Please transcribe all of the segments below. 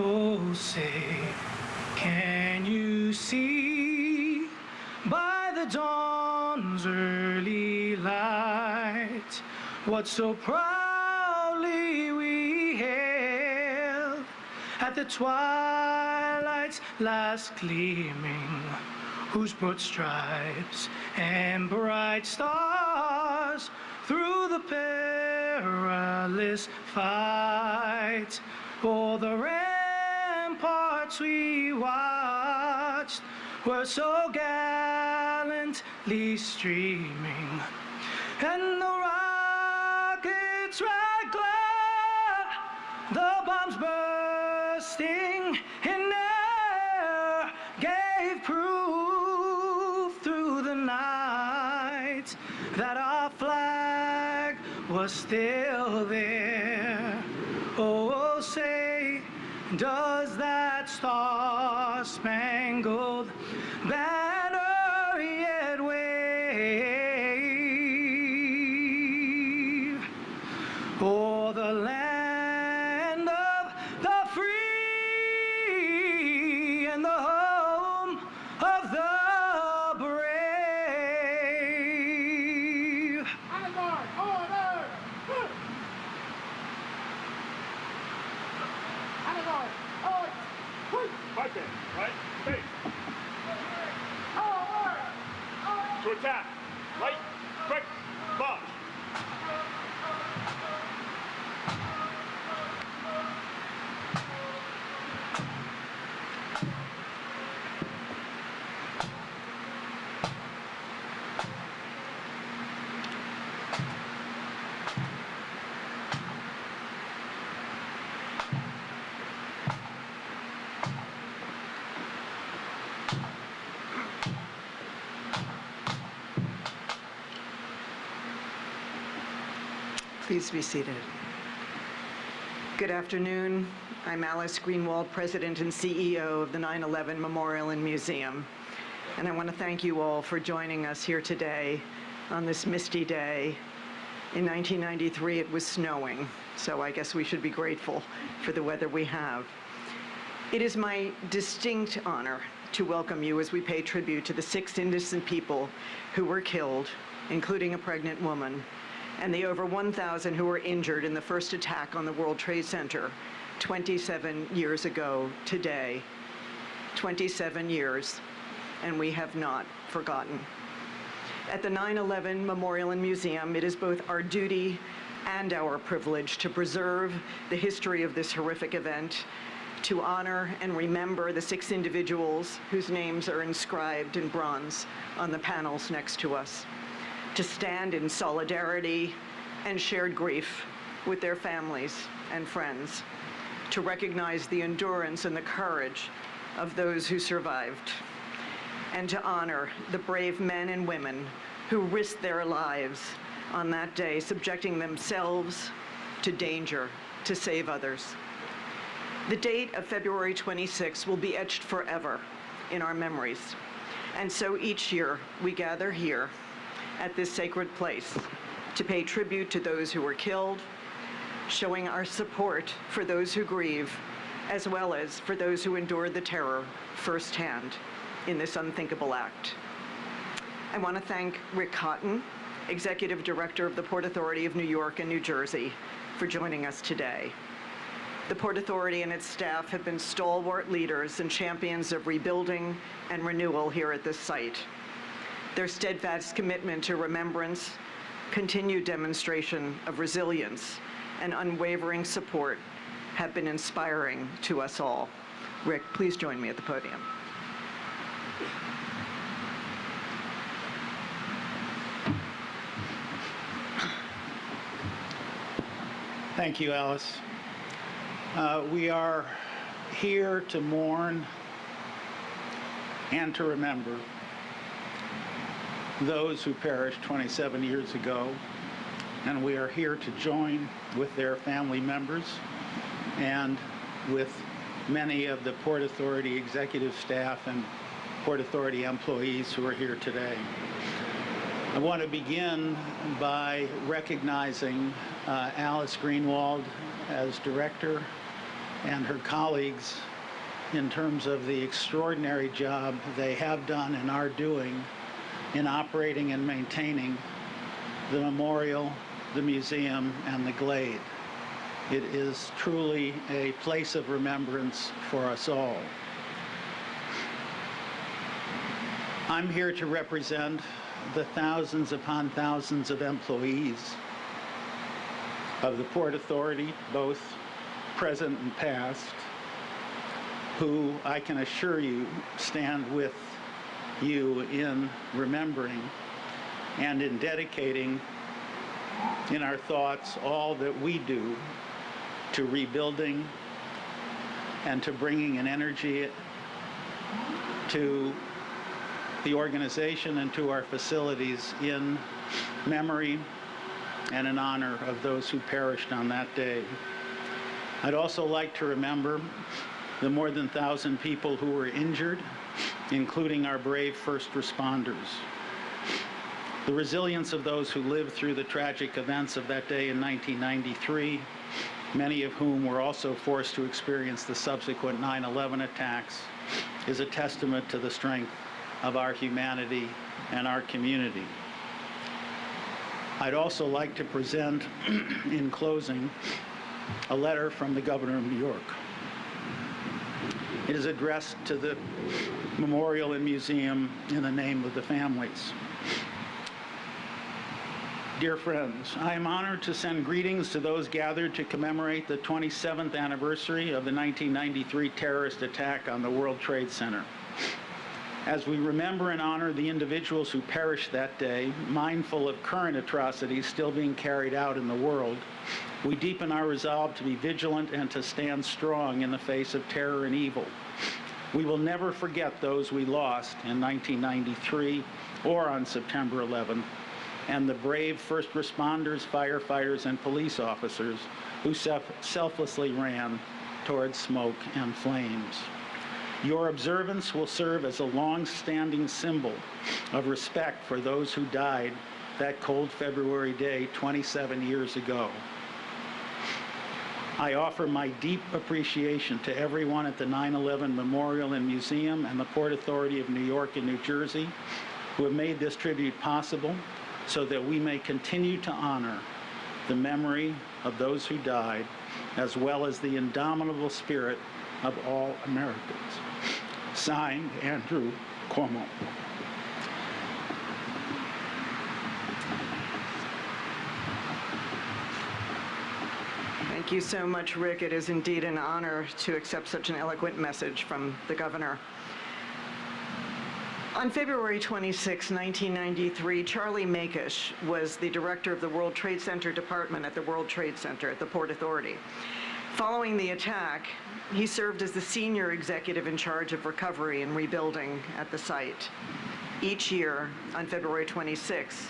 Oh, say, can you see? By the dawn's early light what so proudly we hailed at the twilight's last gleaming, whose broad stripes and bright stars through the perilous fight o'er the ramparts we watched were so gallantly streaming, and the rockets' red glare, the bombs bursting in air, gave proof through the night that our flag was still there. To attack. Right. Quick. March. Please be seated. Good afternoon. I'm Alice Greenwald, President and CEO of the 9/11 Memorial and Museum. And I want to thank you all for joining us here today on this misty day. In 1993, it was snowing, so I guess we should be grateful for the weather we have. It is my distinct honor to welcome you as we pay tribute to the six innocent people who were killed, including a pregnant woman, and the over 1,000 who were injured in the first attack on the World Trade Center 27 years ago today. 27 years, and we have not forgotten. At the 9/11 Memorial and Museum, it is both our duty and our privilege to preserve the history of this horrific event, to honor and remember the six individuals whose names are inscribed in bronze on the panels next to us, to stand in solidarity and shared grief with their families and friends, to recognize the endurance and the courage of those who survived and to honor the brave men and women who risked their lives on that day, subjecting themselves to danger to save others. The date of February 26 will be etched forever in our memories. And so each year we gather here at this sacred place to pay tribute to those who were killed, showing our support for those who grieve, as well as for those who endured the terror firsthand in this unthinkable act. I want to thank Rick Cotton, Executive Director of the Port Authority of New York and New Jersey, for joining us today. The Port Authority and its staff have been stalwart leaders and champions of rebuilding and renewal here at this site. Their steadfast commitment to remembrance, continued demonstration of resilience, and unwavering support have been inspiring to us all. Rick, please join me at the podium. Thank you, Alice. Uh, we are here to mourn and to remember those who perished 27 years ago, and we are here to join with their family members and with many of the Port Authority executive staff and Port Authority employees who are here today. I want to begin by recognizing uh, Alice Greenwald as director and her colleagues in terms of the extraordinary job they have done and are doing in operating and maintaining the memorial, the museum, and the glade. It is truly a place of remembrance for us all. I'm here to represent the thousands upon thousands of employees of the Port Authority, both present and past, who I can assure you stand with you in remembering and in dedicating in our thoughts all that we do to rebuilding and to bringing an energy to the organization and to our facilities in memory and in honor of those who perished on that day. I'd also like to remember the more than 1,000 people who were injured, including our brave first responders. The resilience of those who lived through the tragic events of that day in 1993, many of whom were also forced to experience the subsequent 9-11 attacks, is a testament to the strength of our humanity and our community. I'd also like to present, in closing, a letter from the Governor of New York. It is addressed to the memorial and museum in the name of the families. Dear friends, I am honored to send greetings to those gathered to commemorate the 27th anniversary of the 1993 terrorist attack on the World Trade Center. As we remember and honor the individuals who perished that day, mindful of current atrocities still being carried out in the world, we deepen our resolve to be vigilant and to stand strong in the face of terror and evil. We will never forget those we lost in 1993 or on September 11th, and the brave first responders, firefighters, and police officers who self selflessly ran towards smoke and flames. Your observance will serve as a long-standing symbol of respect for those who died that cold February day 27 years ago. I offer my deep appreciation to everyone at the 9-11 Memorial and Museum and the Port Authority of New York and New Jersey who have made this tribute possible so that we may continue to honor the memory of those who died as well as the indomitable spirit of all Americans. Signed, Andrew Cuomo. Thank you so much, Rick. It is indeed an honor to accept such an eloquent message from the governor. On February 26, 1993, Charlie Maikish was the director of the World Trade Center Department at the World Trade Center at the Port Authority. Following the attack, he served as the senior executive in charge of recovery and rebuilding at the site. Each year, on February 26,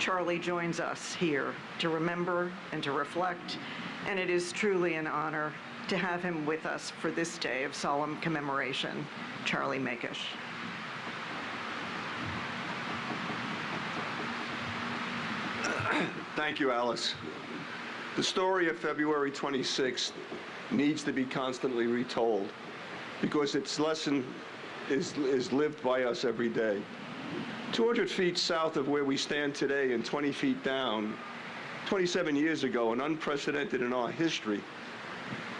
Charlie joins us here to remember and to reflect, and it is truly an honor to have him with us for this day of solemn commemoration. Charlie Maikish. Thank you, Alice. The story of February 26th needs to be constantly retold because its lesson is, is lived by us every day. 200 feet south of where we stand today and 20 feet down, 27 years ago, and unprecedented in our history,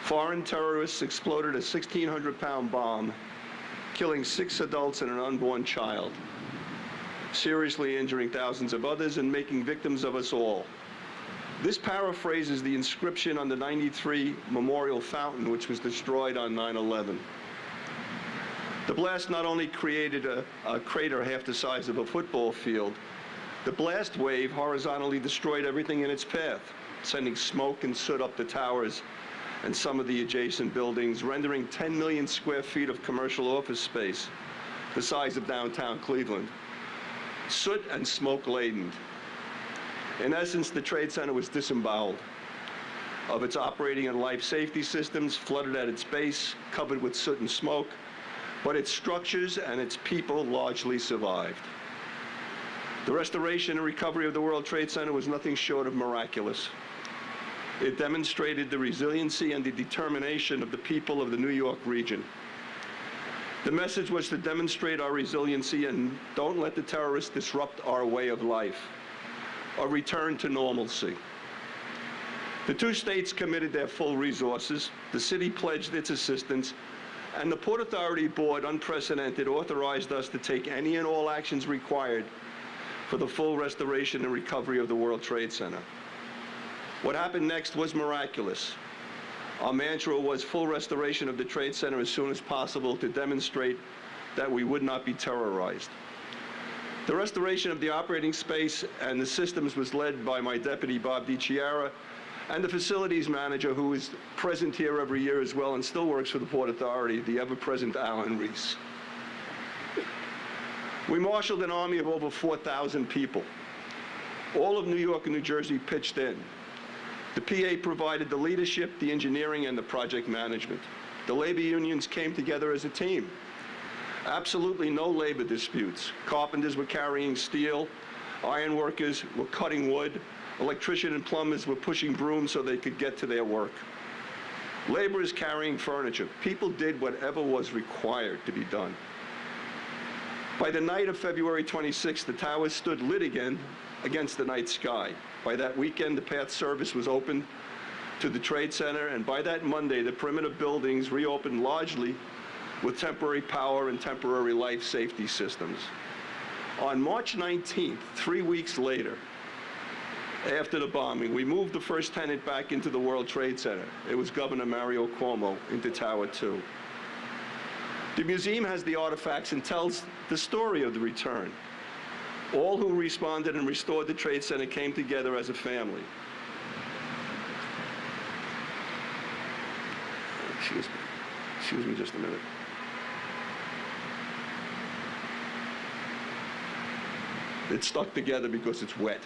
foreign terrorists exploded a 1,600-pound bomb, killing six adults and an unborn child, seriously injuring thousands of others and making victims of us all. This paraphrases the inscription on the 93 Memorial Fountain, which was destroyed on 9-11. The blast not only created a, a, crater half the size of a football field, the blast wave horizontally destroyed everything in its path, sending smoke and soot up the towers and some of the adjacent buildings, rendering 10 million square feet of commercial office space, the size of downtown Cleveland, soot and smoke laden. In essence, the Trade Center was disemboweled of its operating and life safety systems, flooded at its base, covered with soot and smoke, but its structures and its people largely survived. The restoration and recovery of the World Trade Center was nothing short of miraculous. It demonstrated the resiliency and the determination of the people of the New York region. The message was to demonstrate our resiliency and don't let the terrorists disrupt our way of life. A return to normalcy. The two states committed their full resources, the city pledged its assistance, and the Port Authority Board, unprecedented, authorized us to take any and all actions required for the full restoration and recovery of the World Trade Center. What happened next was miraculous. Our mantra was full restoration of the Trade Center as soon as possible to demonstrate that we would not be terrorized. The restoration of the operating space and the systems was led by my deputy, Bob DiChiara, and the facilities manager, who is present here every year as well and still works for the Port Authority, the ever-present Alan Reese. We marshaled an army of over 4,000 people. All of New York and New Jersey pitched in. The PA provided the leadership, the engineering, and the project management. The labor unions came together as a team. Absolutely no labor disputes. Carpenters were carrying steel, iron workers were cutting wood, electricians and plumbers were pushing brooms so they could get to their work. Laborers carrying furniture. People did whatever was required to be done. By the night of February 26th, the towers stood lit again against the night sky. By that weekend, the PATH service was opened to the Trade Center, and by that Monday, the perimeter buildings reopened largely with temporary power and temporary life safety systems. On March 19th, three weeks later, after the bombing, we moved the first tenant back into the World Trade Center. It was Governor Mario Cuomo into Tower 2. The museum has the artifacts and tells the story of the return. All who responded and restored the Trade Center came together as a family. Excuse me. Excuse me just a minute. It's stuck together because it's wet.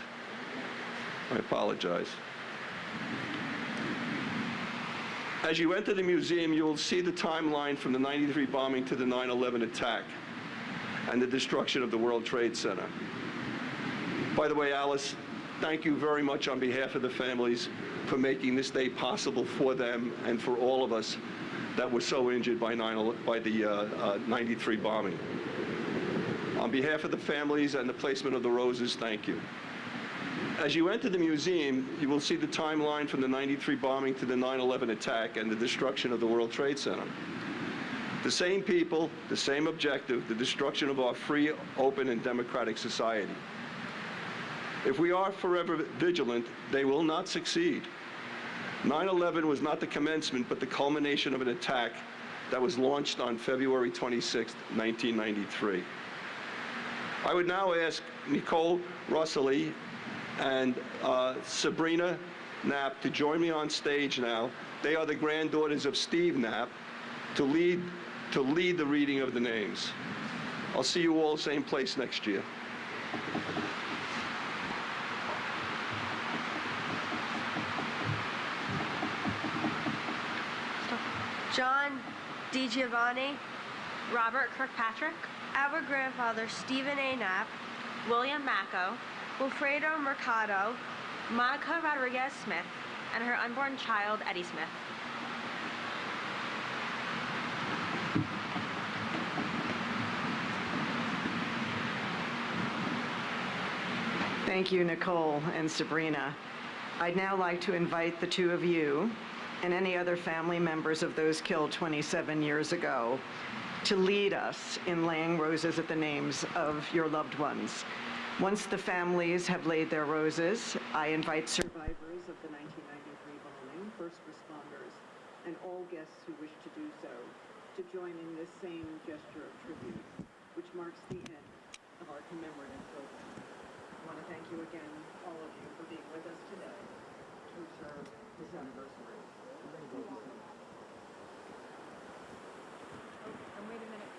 I apologize. As you enter the museum, you will see the timeline from the 93 bombing to the 9-11 attack and the destruction of the World Trade Center. By the way, Alice, thank you very much on behalf of the families for making this day possible for them and for all of us that were so injured by, 9, by the uh, uh, 93 bombing. On behalf of the families and the placement of the roses, thank you. As you enter the museum, you will see the timeline from the 93 bombing to the 9-11 attack and the destruction of the World Trade Center. The same people, the same objective, the destruction of our free, open, and democratic society. If we are forever vigilant, they will not succeed. 9-11 was not the commencement, but the culmination of an attack that was launched on February 26, 1993. I would now ask Nicole Rossely and uh, Sabrina Knapp to join me on stage now. They are the granddaughters of Steve Knapp to lead, to lead the reading of the names. I'll see you all same place next year. John DiGiovanni, Robert Kirkpatrick, our grandfather Stephen A. Knapp, William Macko, Wilfredo Mercado, Monica Rodriguez Smith, and her unborn child, Eddie Smith. Thank you, Nicole and Sabrina. I'd now like to invite the two of you and any other family members of those killed 27 years ago to lead us in laying roses at the names of your loved ones. Once the families have laid their roses, I invite survivors of the 1993 bombing, first responders, and all guests who wish to do so to join in this same gesture of tribute, which marks the end of our commemorative program. I want to thank you again, all of you, for being with us today to observe this anniversary. Oh, and wait a minute.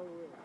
Over with.